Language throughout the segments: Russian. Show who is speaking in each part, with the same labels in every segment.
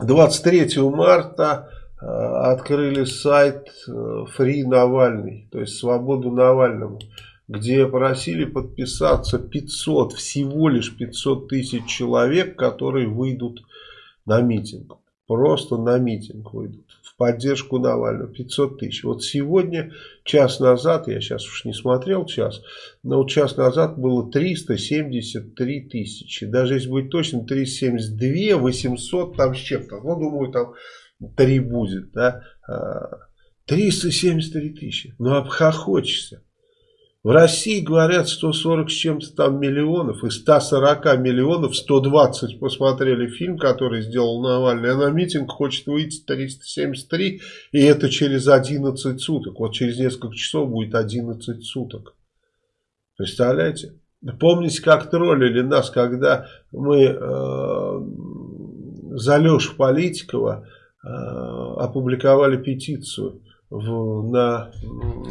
Speaker 1: 23 марта э, открыли сайт э, Free Навальный, то есть Свободу Навальному, где просили подписаться 500, всего лишь 500 тысяч человек, которые выйдут на митинг. Просто на митинг выйдут поддержку Навального. 500 тысяч. Вот сегодня, час назад, я сейчас уж не смотрел час, но вот час назад было 373 тысячи. Даже если быть точным, 372, 800 там с чем-то. Ну, думаю, там 3 будет, да. 373 а, тысячи. Ну, обхохочешься. В России говорят 140 с чем-то там миллионов. Из 140 миллионов 120 посмотрели фильм, который сделал Навальный. А на митинг хочет выйти 373. И это через 11 суток. Вот через несколько часов будет 11 суток. Представляете? Помните, как троллили нас, когда мы э, за Лешу Политикова э, опубликовали петицию в, на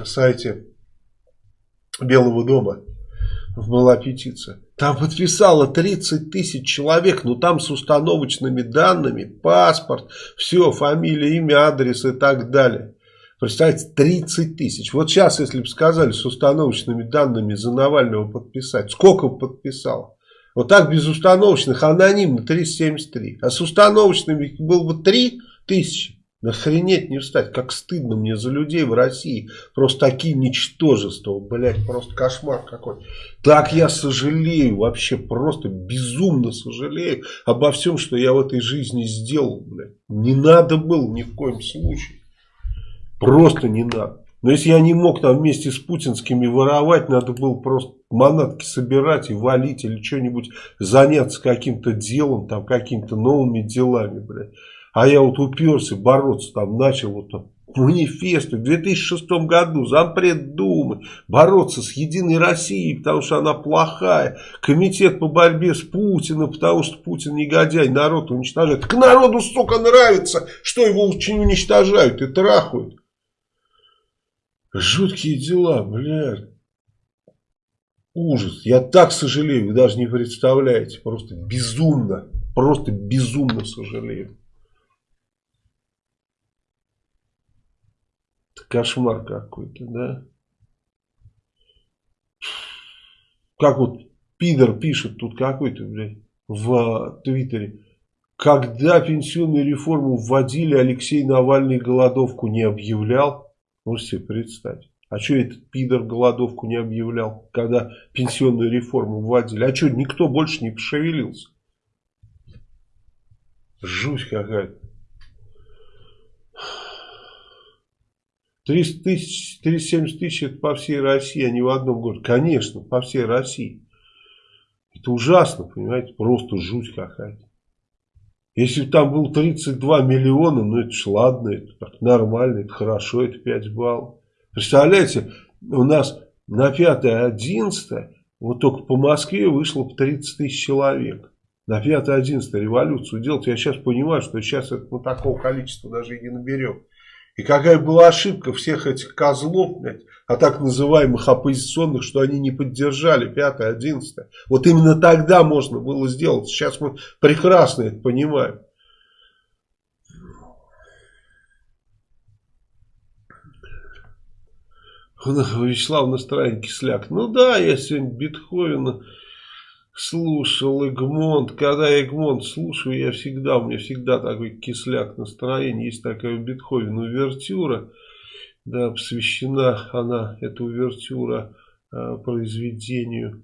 Speaker 1: сайте Белого дома была петиция. Там подписало 30 тысяч человек, но там с установочными данными, паспорт, все, фамилия, имя, адрес и так далее. Представьте, 30 тысяч. Вот сейчас, если бы сказали с установочными данными за Навального подписать, сколько бы подписало? Вот так без установочных анонимно 373. А с установочными было бы 3 тысячи. Охренеть не встать, как стыдно мне за людей в России. Просто такие ничтожества, блядь, просто кошмар какой. Так я сожалею, вообще просто безумно сожалею обо всем, что я в этой жизни сделал, блядь. Не надо было ни в коем случае. Просто не надо. Но если я не мог там вместе с путинскими воровать, надо было просто манатки собирать и валить или что-нибудь заняться каким-то делом, там какими-то новыми делами, блядь. А я вот уперся бороться, там начал вот там манифест в 2006 году зампред Думы бороться с Единой Россией, потому что она плохая. Комитет по борьбе с Путиным, потому что Путин негодяй, народ уничтожает. К народу, сука, нравится, что его уничтожают и трахают. Жуткие дела, блядь. Ужас. Я так сожалею, вы даже не представляете. Просто безумно, просто безумно сожалею. Кошмар какой-то, да? Как вот пидор пишет тут какой-то, блядь, в Твиттере. Когда пенсионную реформу вводили, Алексей Навальный голодовку не объявлял. Можете себе представить. А что этот пидор голодовку не объявлял, когда пенсионную реформу вводили? А что, никто больше не пошевелился? Жуть какая-то. 300 тысяч, 370 тысяч это по всей России, а не в одном городе. Конечно, по всей России. Это ужасно, понимаете, просто жуть какая-то. Если бы там было 32 миллиона, ну это ж ладно, это так нормально, это хорошо, это 5 баллов. Представляете, у нас на 5-11, вот только по Москве вышло по 30 тысяч человек. На 5-11 революцию делать, я сейчас понимаю, что сейчас это, ну, такого количества даже и не наберем. И какая была ошибка всех этих козлов, блядь, а так называемых оппозиционных, что они не поддержали 5-11. Вот именно тогда можно было сделать. Сейчас мы прекрасно это понимаем. Вячеслав настроение кисляк. Ну да, я сегодня Бетховена слушал Эгмонт. Когда я Эгмонт слушаю, я всегда, у меня всегда такой кисляк настроение. Есть такая у Бетховена увертюра, да, посвящена она, эта увертюра, э, произведению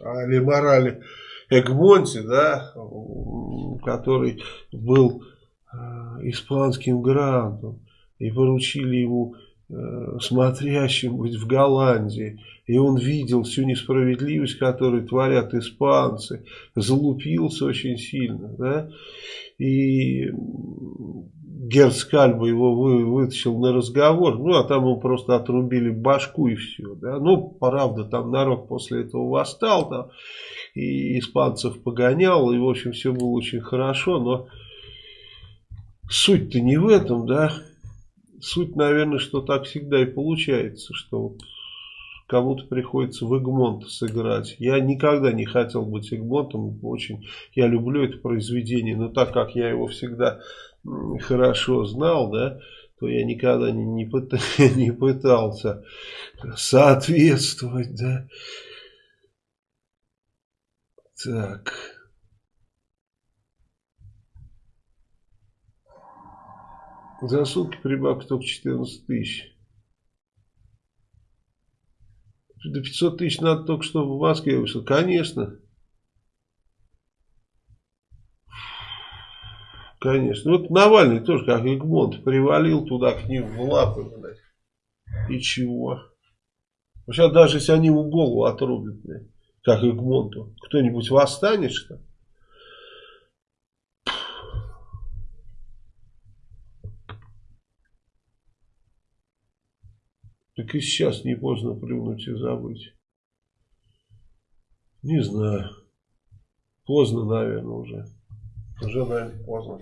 Speaker 1: Али Морали Эгмонте, да, который был э, испанским грантом и поручили ему смотрящим быть в Голландии. И он видел всю несправедливость, которую творят испанцы. Залупился очень сильно. Да? И Герцкальба его вы, вытащил на разговор. Ну, а там ему просто отрубили башку и все. Да? Ну, правда, там народ после этого восстал. Там, и испанцев погонял. И, в общем, все было очень хорошо. Но суть-то не в этом, да. Суть, наверное, что так всегда и получается, что вот кому-то приходится в Эгмонт сыграть. Я никогда не хотел быть Эгмонтом, очень я люблю это произведение, но так как я его всегда хорошо знал, да, то я никогда не, не, пыт, не пытался соответствовать, да. Так. За сутки прибавка только 14 тысяч. До 500 тысяч надо только, чтобы в Москве вышел. Конечно. Конечно. Вот Навальный тоже, как Эгмонт, привалил туда к ним в лапы, блядь. И чего? Сейчас даже если они ему голову отрубят, блядь, как Эгмонту, кто-нибудь восстанет, что ли? Так и сейчас не поздно плюнуть и забыть. Не знаю. Поздно, наверное, уже. Уже, наверное, поздно.